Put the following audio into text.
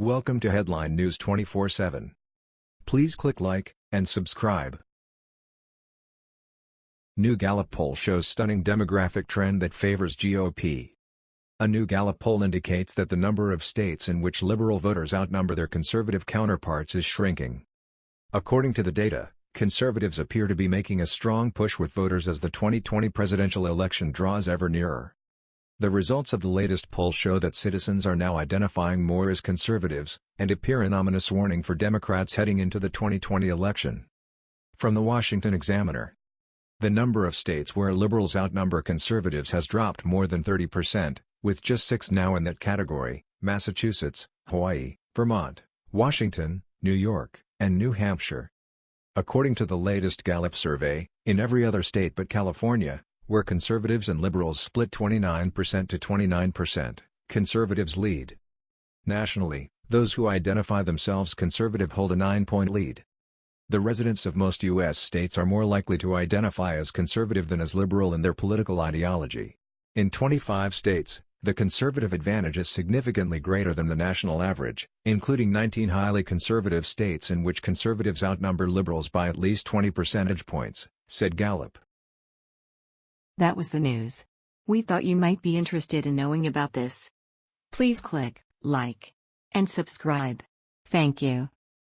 Welcome to Headline News 24/7. Please click like and subscribe. New Gallup poll shows stunning demographic trend that favors GOP. A new Gallup poll indicates that the number of states in which liberal voters outnumber their conservative counterparts is shrinking. According to the data, conservatives appear to be making a strong push with voters as the 2020 presidential election draws ever nearer. The results of the latest poll show that citizens are now identifying more as conservatives, and appear an ominous warning for Democrats heading into the 2020 election. From the Washington Examiner The number of states where liberals outnumber conservatives has dropped more than 30%, with just six now in that category, Massachusetts, Hawaii, Vermont, Washington, New York, and New Hampshire. According to the latest Gallup survey, in every other state but California, where conservatives and liberals split 29% to 29%, conservatives lead. Nationally, those who identify themselves conservative hold a 9-point lead. The residents of most U.S. states are more likely to identify as conservative than as liberal in their political ideology. In 25 states, the conservative advantage is significantly greater than the national average, including 19 highly conservative states in which conservatives outnumber liberals by at least 20 percentage points, said Gallup. That was the news. We thought you might be interested in knowing about this. Please click like and subscribe. Thank you.